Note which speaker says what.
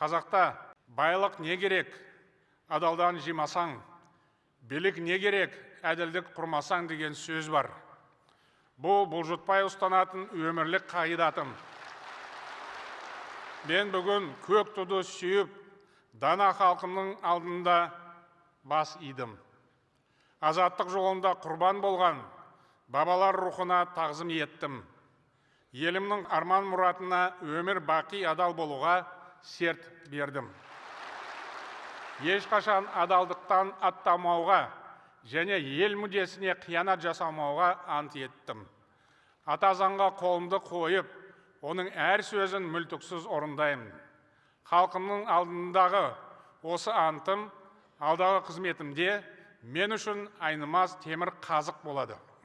Speaker 1: қазақта байлық не керек адалдан жимасаң билік не керек әділдік құрмасаң деген сөз бар. Бұл бұлжытпай ұстанатын өмірлік қағидатым. Мен бүгін көк туды сүйіп дана халқымның алдында бас идім. Азаттық жолында құрбан болған бабалар рухына тағзым еттім. Елімнің арман мұратына өмір бақи адал болуға серт бердім. Ешқашан адалдықтан аттамауға және ел мүддесіне қиянат жасамауға ант еттім. Ата заңға қолымды қойып оның әр сөзін мүлтіксіз орындаймын. Халқымның алдындағы осы антым алдағы қызметімде мен үшін айнымас темір қазық болады.